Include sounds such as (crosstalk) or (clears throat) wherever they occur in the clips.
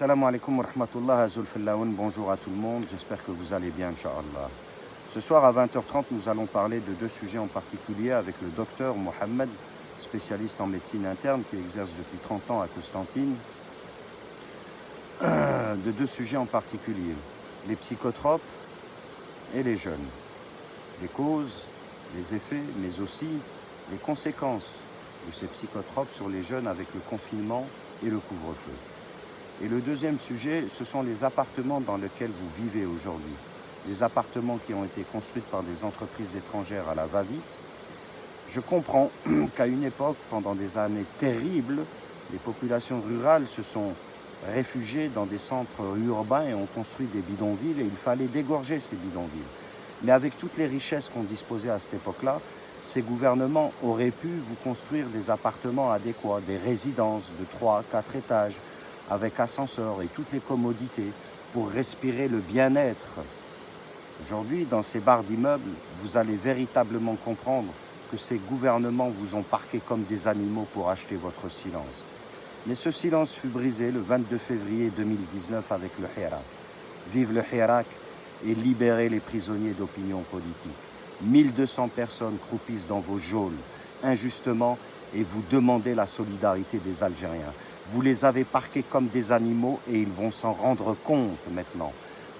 Salam alaikum wa rahmatullah bonjour à tout le monde, j'espère que vous allez bien, Inch'Allah. Ce soir à 20h30, nous allons parler de deux sujets en particulier avec le docteur Mohamed, spécialiste en médecine interne qui exerce depuis 30 ans à Constantine. De deux sujets en particulier, les psychotropes et les jeunes. Les causes, les effets, mais aussi les conséquences de ces psychotropes sur les jeunes avec le confinement et le couvre-feu. Et le deuxième sujet, ce sont les appartements dans lesquels vous vivez aujourd'hui. Des appartements qui ont été construits par des entreprises étrangères à la va-vite. Je comprends (clears throat) qu'à une époque, pendant des années terribles, les populations rurales se sont réfugiées dans des centres urbains et ont construit des bidonvilles et il fallait dégorger ces bidonvilles. Mais avec toutes les richesses qu'on disposait à cette époque-là, ces gouvernements auraient pu vous construire des appartements adéquats, des résidences de 3, 4 étages, avec ascenseur et toutes les commodités pour respirer le bien-être. Aujourd'hui, dans ces barres d'immeubles, vous allez véritablement comprendre que ces gouvernements vous ont parqué comme des animaux pour acheter votre silence. Mais ce silence fut brisé le 22 février 2019 avec le Hirak. Vive le Hirak et libérez les prisonniers d'opinion politique. 1200 personnes croupissent dans vos geôles injustement et vous demandez la solidarité des Algériens. Vous les avez parqués comme des animaux et ils vont s'en rendre compte maintenant.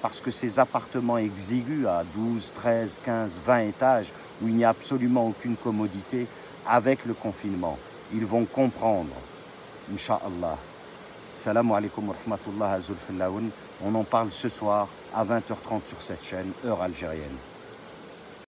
Parce que ces appartements exigus à 12, 13, 15, 20 étages, où il n'y a absolument aucune commodité, avec le confinement, ils vont comprendre. Inch'Allah. Salam alaikum wa rahmatullah On en parle ce soir à 20h30 sur cette chaîne, heure algérienne.